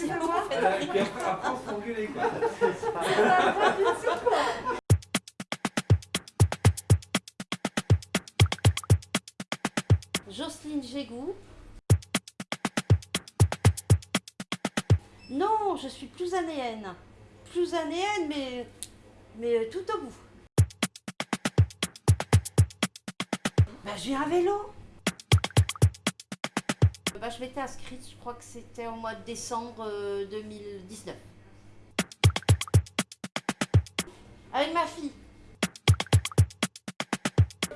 Et puis après, après, on quoi. Jocelyne Gégou. Non, je suis plus anéenne. Plus anéenne, mais, mais tout au bout. Bah, j'ai un vélo. Bah, je m'étais inscrite, je crois que c'était au mois de décembre euh, 2019. Avec ma fille.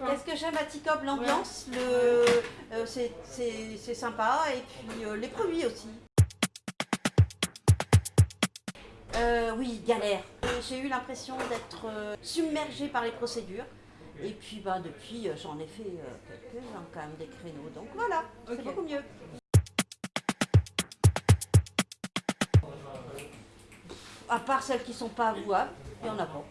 Qu'est-ce que j'aime à Ticob L'ambiance, le, euh, c'est- sympa, et puis euh, les produits aussi. Euh, oui, galère. Euh, J'ai eu l'impression d'être euh, submergée par les procédures. Et puis bah, depuis, euh, j'en ai fait euh, quelques-uns quand même, des créneaux. Donc voilà, c'est beaucoup mieux. À part celles qui sont pas avouables, il y en a pas.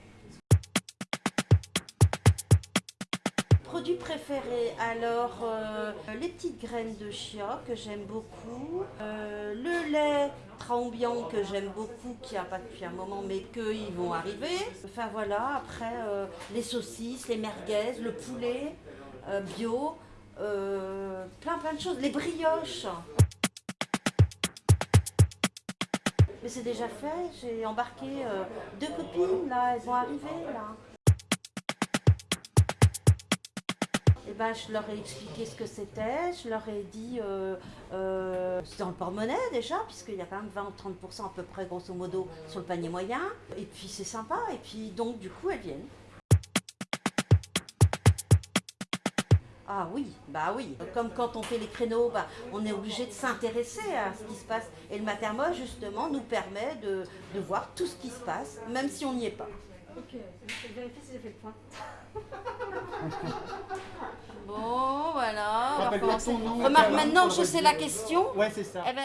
Produit préféré, alors euh, les petites graines de chia que j'aime beaucoup, euh, le lait Traumbian que j'aime beaucoup, qui a pas depuis un moment mais qu'ils vont arriver. Enfin voilà, après euh, les saucisses, les merguez, le poulet euh, bio, euh, plein plein de choses, les brioches. Mais c'est déjà fait, j'ai embarqué deux copines là, elles vont arriver là. Ben, je leur ai expliqué ce que c'était, je leur ai dit, euh, euh, c'est dans le porte-monnaie déjà, puisqu'il y a quand même 20 ou 30% à peu près, grosso modo, sur le panier moyen. Et puis c'est sympa, et puis donc du coup elles viennent. Ah oui, bah oui. Comme quand on fait les créneaux, bah, on est obligé de s'intéresser à ce qui se passe. Et le Matermo, justement, nous permet de, de voir tout ce qui se passe, même si on n'y est pas. Ok, je vérifier si j'ai fait le point. Bon, voilà. Remarque, maintenant que je sais la question, Ouais, c'est ça. eh ben,